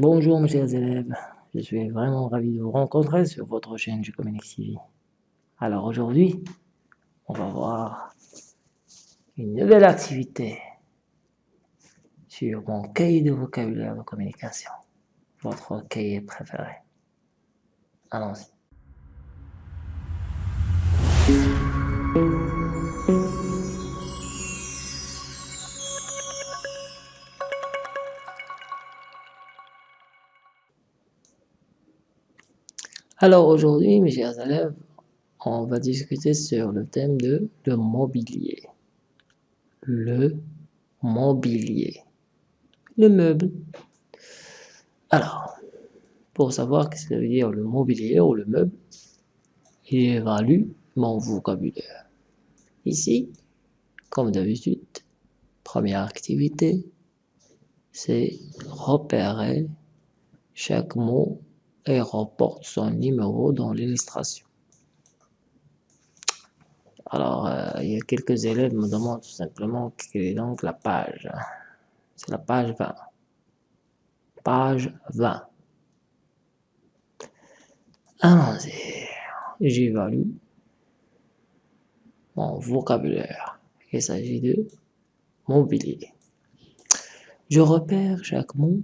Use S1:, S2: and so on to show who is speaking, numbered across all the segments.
S1: Bonjour mes chers élèves, je suis vraiment ravi de vous rencontrer sur votre chaîne du TV. Alors aujourd'hui, on va voir une nouvelle activité sur mon cahier de vocabulaire de communication, votre cahier préféré. Allons-y. Alors aujourd'hui, mes chers élèves, on va discuter sur le thème de le mobilier. Le mobilier. Le meuble. Alors, pour savoir ce que veut dire le mobilier ou le meuble, il évalue mon vocabulaire. Ici, comme d'habitude, première activité, c'est repérer chaque mot et reporte son numéro dans l'illustration. Alors, euh, il y a quelques élèves me demandent tout simplement quelle est donc la page. C'est la page 20. Page 20. Allons-y. J'évalue mon vocabulaire. Il s'agit de mobilier. Je repère chaque mot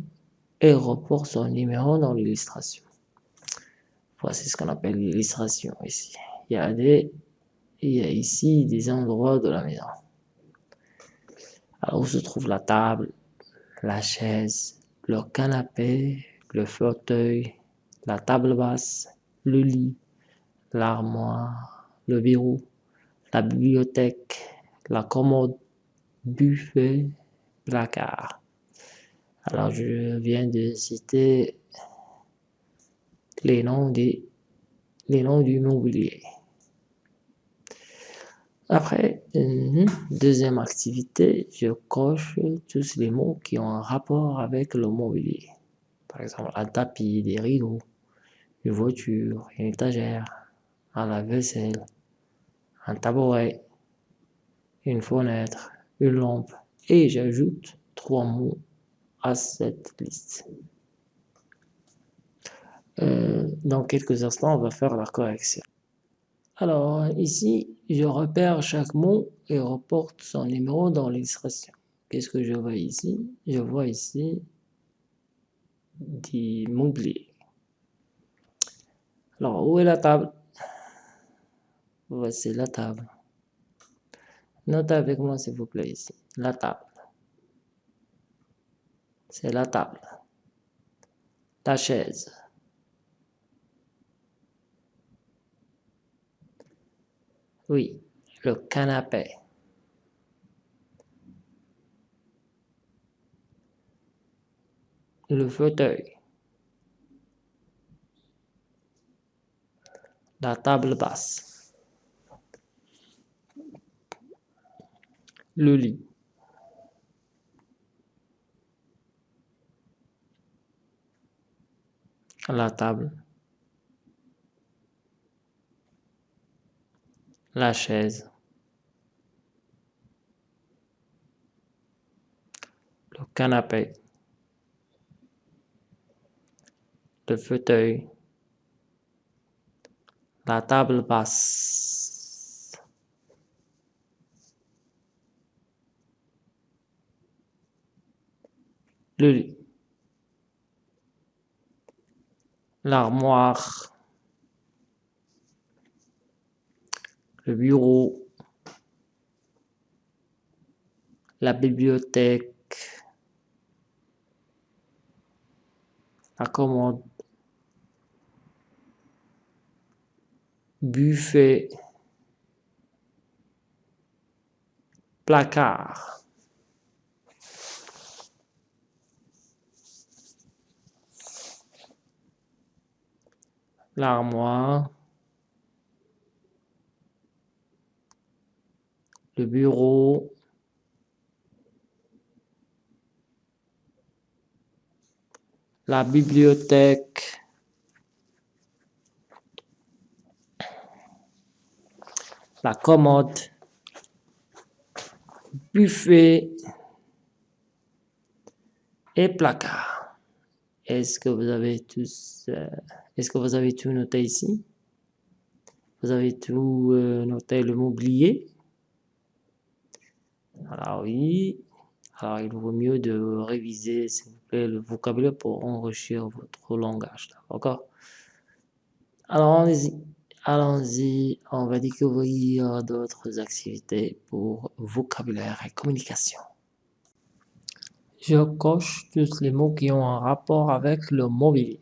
S1: et reporte son numéro dans l'illustration. Voici ce qu'on appelle l'illustration ici. Il y a des, il y a ici des endroits de la maison. Alors où se trouve la table, la chaise, le canapé, le fauteuil, la table basse, le lit, l'armoire, le bureau, la bibliothèque, la commode, buffet, placard. Alors je viens de citer les noms, du mobilier. Après, une deuxième activité, je coche tous les mots qui ont un rapport avec le mobilier. Par exemple, un tapis, des rideaux, une voiture, une étagère, un lave-vaisselle, un tabouret, une fenêtre, une lampe. Et j'ajoute trois mots à cette liste. Euh, dans quelques instants, on va faire la correction. Alors, ici, je repère chaque mot et reporte son numéro dans l'illustration. Qu'est-ce que je vois ici? Je vois ici du mobilier. Alors, où est la table? Voici la table. Notez avec moi, s'il vous plaît, ici. La table. C'est la table. La chaise. Oui, le canapé. Le fauteuil. La table basse. Le lit. La table. la chaise, le canapé, le fauteuil, la table basse, le l'armoire, le bureau, la bibliothèque, la commode, buffet, placard. L'armoire, le bureau, la bibliothèque, la commode, buffet. Et placard. Est-ce que vous avez tous, euh, est-ce que vous avez tout noté ici? Vous avez tout euh, noté le mobilier Alors oui. Alors il vaut mieux de réviser, s'il vous plaît, le vocabulaire pour enrichir votre langage. D'accord? Alors allons-y. Allons-y, on va découvrir d'autres activités pour vocabulaire et communication. Je coche tous les mots qui ont un rapport avec le mobilier.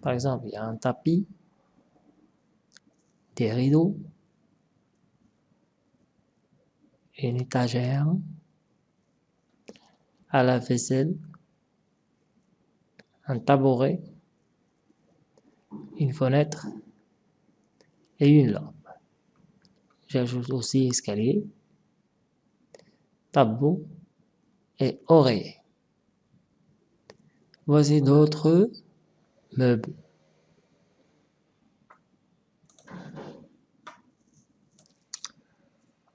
S1: Par exemple, il y a un tapis, des rideaux, une étagère, à la vaisselle, un tabouret, une fenêtre et une lampe. J'ajoute aussi escalier, tableau et oreiller. Voici d'autres meubles.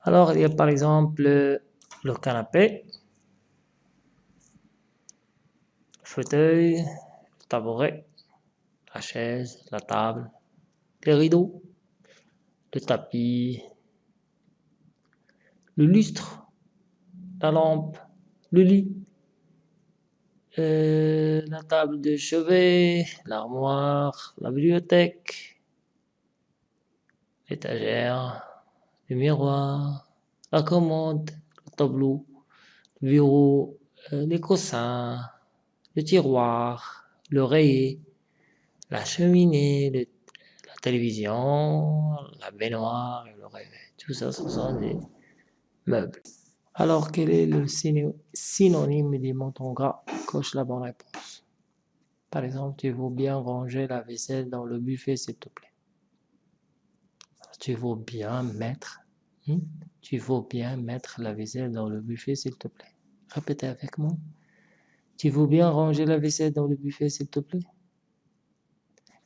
S1: Alors, il y a par exemple le canapé, le fauteuil, le tabouret, la chaise, la table, les rideaux, le tapis, le lustre, la lampe, le lit, euh, la table de chevet, l'armoire, la bibliothèque, l'étagère, le miroir, la commode, le tableau, le bureau, euh, les coussins, le tiroir, l'oreiller, la cheminée, la télévision, la baignoire le réveil. Tout ça, ce sont des meubles. Alors, quel est le synonyme du montant gras? Coche la bonne réponse. Par exemple, tu veux bien ranger la vaisselle dans le buffet, s'il te plaît. Tu veux bien mettre, hmm? tu veux bien mettre la vaisselle dans le buffet, s'il te plaît. Répétez avec moi. Tu veux bien ranger la vaisselle dans le buffet, s'il te plaît?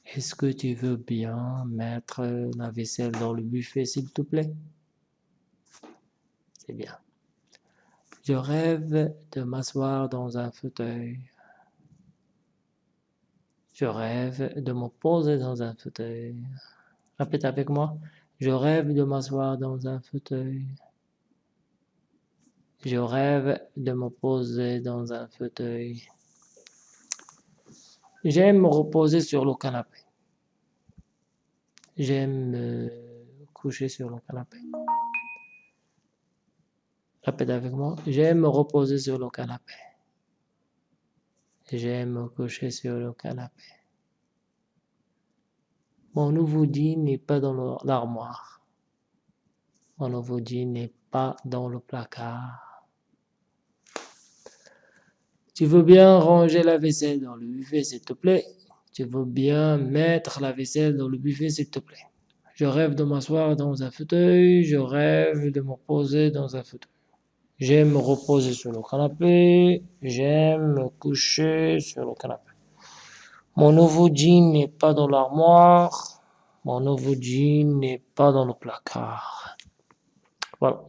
S1: Est-ce que tu veux bien mettre la vaisselle dans le buffet, s'il te plaît? C'est bien. Je rêve de m'asseoir dans un fauteuil. Je rêve de me poser dans un fauteuil. Répète avec moi. Je rêve de m'asseoir dans un fauteuil. Je rêve de me poser dans un fauteuil. J'aime me reposer sur le canapé. J'aime me coucher sur le canapé. Répète avec moi. J'aime me reposer sur le canapé. J'aime me coucher sur le canapé. Mon nouveau jean n'est pas dans l'armoire. Mon nouveau jean n'est pas dans le placard. Tu veux bien ranger la vaisselle dans le buffet, s'il te plaît? Tu veux bien mettre la vaisselle dans le buffet, s'il te plaît? Je rêve de m'asseoir dans un fauteuil, je rêve de me poser dans un fauteuil. J'aime me reposer sur le canapé, j'aime me coucher sur le canapé. Mon nouveau jean n'est pas dans l'armoire, mon nouveau jean n'est pas dans le placard. Voilà.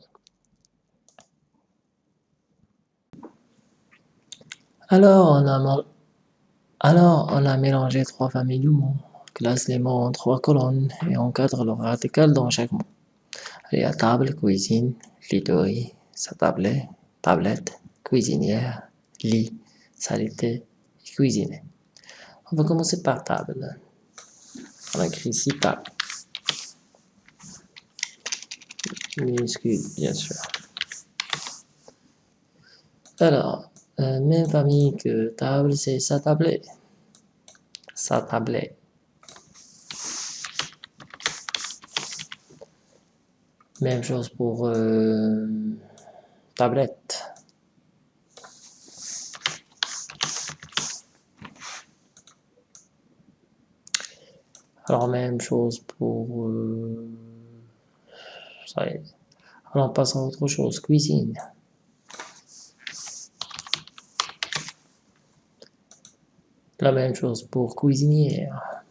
S1: Alors on a, mélangé trois familles de mots, classe les mots en trois colonnes et encadre le radical dans chaque mot. Il y a table, cuisine, literie, sa tablette, tablette, cuisinière, lit, salité, cuisiner. On va commencer par table. On écrit ici table. Minuscule, bien sûr. Alors, euh, même famille que table, c'est sa tablette. Sa tablette. Même chose pour euh, tablette. Alors même chose pour... Euh, ça. Alors on passe à autre chose, cuisine. La même chose pour cuisinière.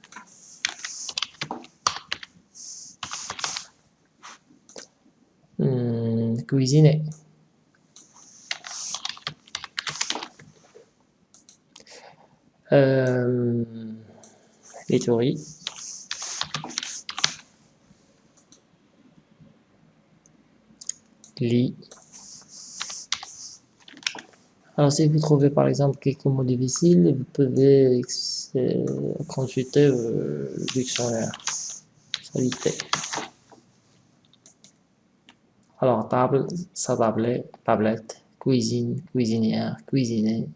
S1: Hmm, cuisiner. Euh, literie. Lit. Alors, si vous trouvez par exemple quelques mots difficiles, vous pouvez euh, consulter euh, le dictionnaire. Solitaire. Alors, table, sa tablette, tablette, cuisine, cuisinière, cuisiner,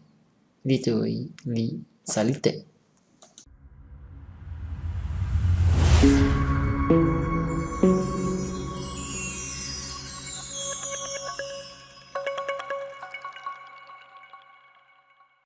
S1: literie, lit, Salite.